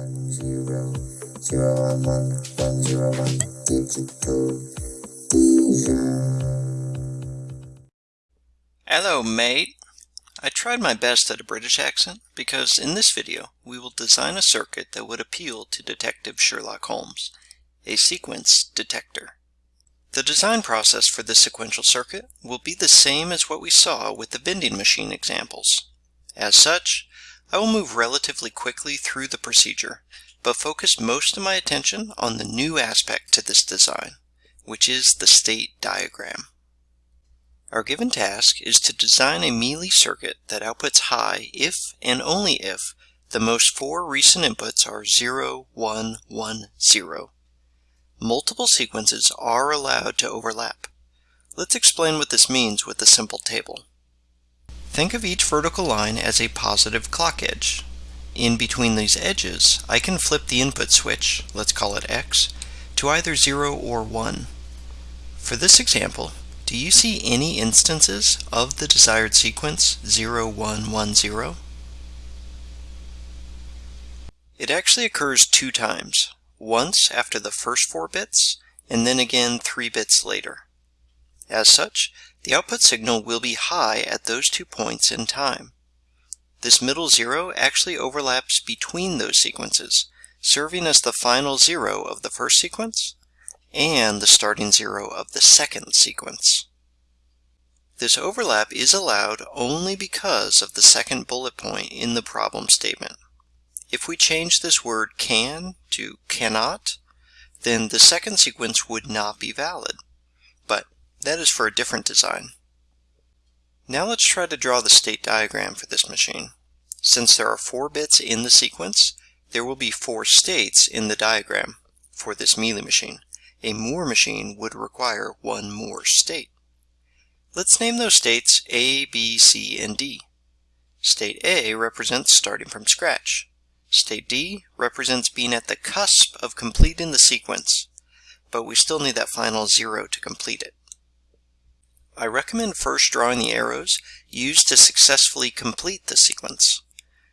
one zero zero one one one zero one digital Hello, mate. I tried my best at a British accent because in this video we will design a circuit that would appeal to Detective Sherlock Holmes, a sequence detector. The design process for this sequential circuit will be the same as what we saw with the vending machine examples. As such, I will move relatively quickly through the procedure, but focus most of my attention on the new aspect to this design, which is the state diagram. Our given task is to design a Mealy circuit that outputs high if and only if the most four recent inputs are 0, 1, 1, 0. Multiple sequences are allowed to overlap. Let's explain what this means with a simple table. Think of each vertical line as a positive clock edge. In between these edges, I can flip the input switch, let's call it X, to either 0 or 1. For this example, do you see any instances of the desired sequence 0, 1, 1, 0? It actually occurs two times, once after the first four bits, and then again three bits later. As such, the output signal will be high at those two points in time. This middle zero actually overlaps between those sequences, serving as the final zero of the first sequence and the starting zero of the second sequence. This overlap is allowed only because of the second bullet point in the problem statement. If we change this word can to cannot, then the second sequence would not be valid. That is for a different design. Now let's try to draw the state diagram for this machine. Since there are four bits in the sequence, there will be four states in the diagram for this Mealy machine. A Moore machine would require one more state. Let's name those states A, B, C, and D. State A represents starting from scratch. State D represents being at the cusp of completing the sequence, but we still need that final zero to complete it. I recommend first drawing the arrows used to successfully complete the sequence.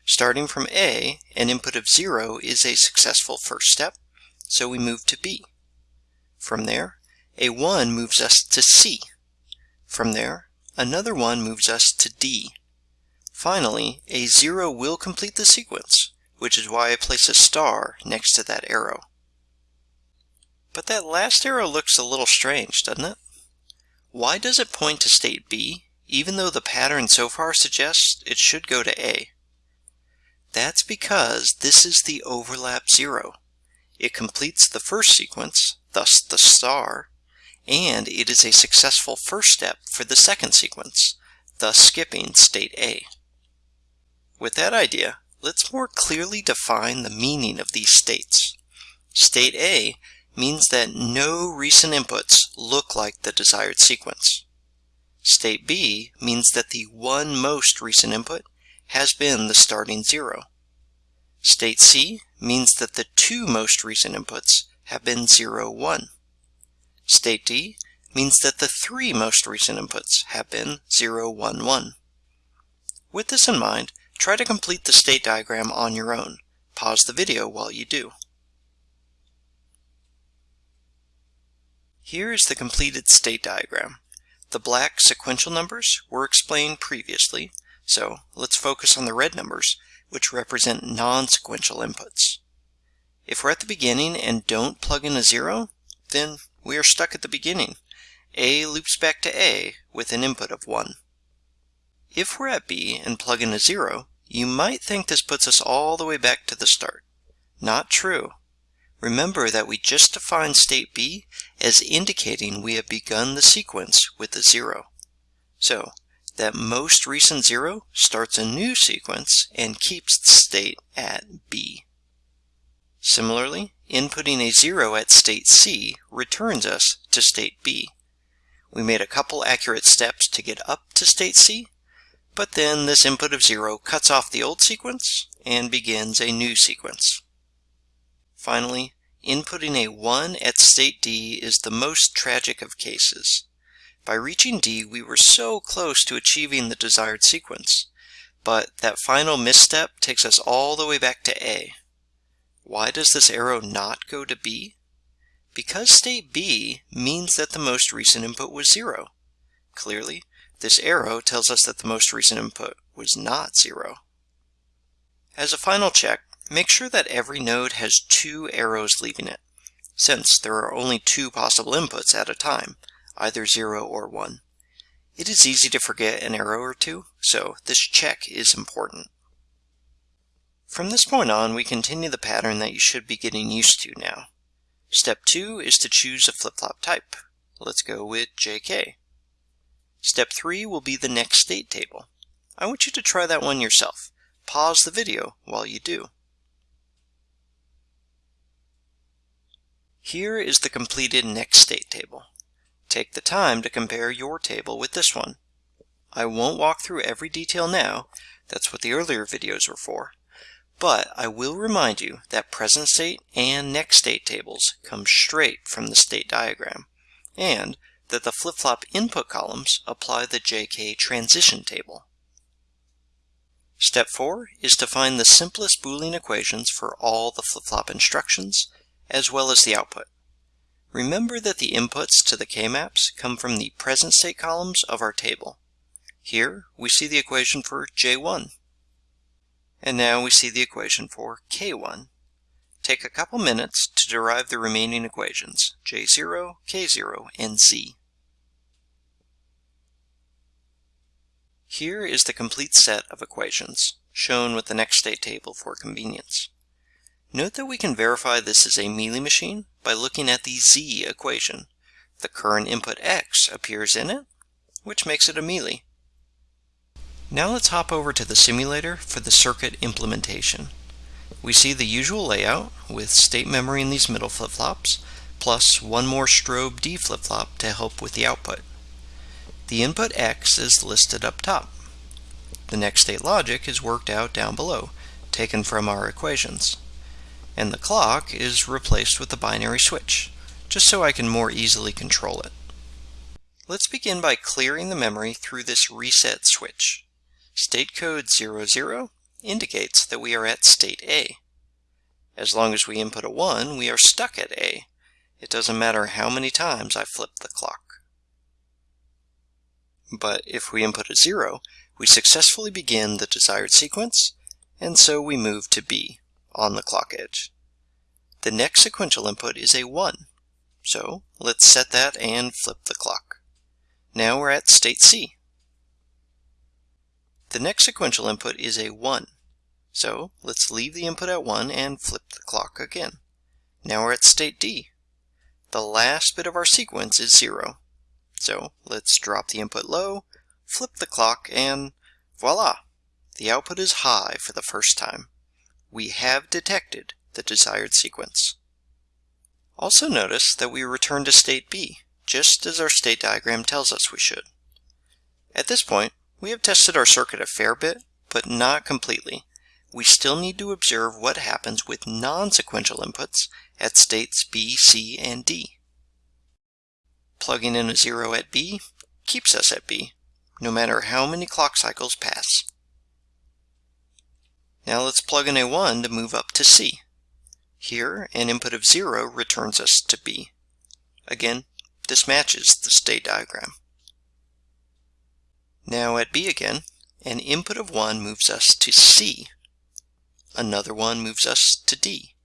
Starting from A, an input of 0 is a successful first step, so we move to B. From there, a 1 moves us to C. From there, another 1 moves us to D. Finally, a 0 will complete the sequence, which is why I place a star next to that arrow. But that last arrow looks a little strange, doesn't it? Why does it point to state B, even though the pattern so far suggests it should go to A? That's because this is the overlap zero. It completes the first sequence, thus the star, and it is a successful first step for the second sequence, thus skipping state A. With that idea, let's more clearly define the meaning of these states. State A means that no recent inputs look like the desired sequence. State B means that the one most recent input has been the starting zero. State C means that the two most recent inputs have been 0, 1. State D means that the three most recent inputs have been 0, 1, 1. With this in mind, try to complete the state diagram on your own. Pause the video while you do. Here is the completed state diagram. The black sequential numbers were explained previously, so let's focus on the red numbers, which represent non-sequential inputs. If we're at the beginning and don't plug in a zero, then we are stuck at the beginning. A loops back to A with an input of 1. If we're at B and plug in a zero, you might think this puts us all the way back to the start. Not true. Remember that we just defined state B as indicating we have begun the sequence with a zero. So that most recent zero starts a new sequence and keeps the state at B. Similarly, inputting a zero at state C returns us to state B. We made a couple accurate steps to get up to state C, but then this input of zero cuts off the old sequence and begins a new sequence. Finally, inputting a 1 at state D is the most tragic of cases. By reaching D, we were so close to achieving the desired sequence, but that final misstep takes us all the way back to A. Why does this arrow not go to B? Because state B means that the most recent input was 0. Clearly, this arrow tells us that the most recent input was not 0. As a final check, make sure that every node has two arrows leaving it, since there are only two possible inputs at a time, either 0 or 1. It is easy to forget an arrow or two, so this check is important. From this point on, we continue the pattern that you should be getting used to now. Step 2 is to choose a flip-flop type. Let's go with JK. Step 3 will be the next state table. I want you to try that one yourself. Pause the video while you do. Here is the completed next state table. Take the time to compare your table with this one. I won't walk through every detail now, that's what the earlier videos were for, but I will remind you that present state and next state tables come straight from the state diagram, and that the flip-flop input columns apply the JK transition table. Step 4 is to find the simplest Boolean equations for all the flip-flop instructions, as well as the output. Remember that the inputs to the K-maps come from the present state columns of our table. Here we see the equation for J1. And now we see the equation for K1. Take a couple minutes to derive the remaining equations, J0, K0, and Z. Here is the complete set of equations, shown with the next state table for convenience. Note that we can verify this is a Mealy machine by looking at the Z equation. The current input X appears in it, which makes it a Mealy. Now let's hop over to the simulator for the circuit implementation. We see the usual layout with state memory in these middle flip-flops, plus one more strobe D flip-flop to help with the output. The input X is listed up top. The next state logic is worked out down below, taken from our equations. And the clock is replaced with the binary switch, just so I can more easily control it. Let's begin by clearing the memory through this reset switch. State code 00 indicates that we are at state A. As long as we input a 1, we are stuck at A. It doesn't matter how many times I flip the clock. But if we input a 0, we successfully begin the desired sequence, and so we move to B on the clock edge. The next sequential input is a 1, so let's set that and flip the clock. Now we're at state C. The next sequential input is a 1. So let's leave the input at 1 and flip the clock again. Now we're at state D. The last bit of our sequence is 0. So let's drop the input low, flip the clock, and voila! The output is high for the first time. We have detected the desired sequence. Also notice that we return to state B, just as our state diagram tells us we should. At this point, we have tested our circuit a fair bit, but not completely. We still need to observe what happens with non-sequential inputs at states B, C, and D. Plugging in a 0 at B keeps us at B, no matter how many clock cycles pass. Now let's plug in a 1 to move up to C. Here, an input of 0 returns us to B. Again, this matches the state diagram. Now at B again, an input of 1 moves us to C. Another one moves us to D.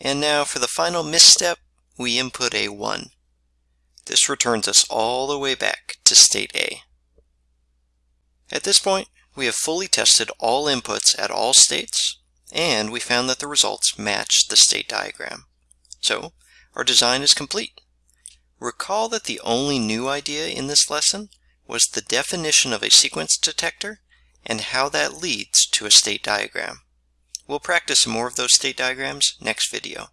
And now for the final misstep, we input a 1. This returns us all the way back to state A. At this point, we have fully tested all inputs at all states, and we found that the results match the state diagram. So, our design is complete. Recall that the only new idea in this lesson was the definition of a sequence detector and how that leads to a state diagram. We'll practice more of those state diagrams next video.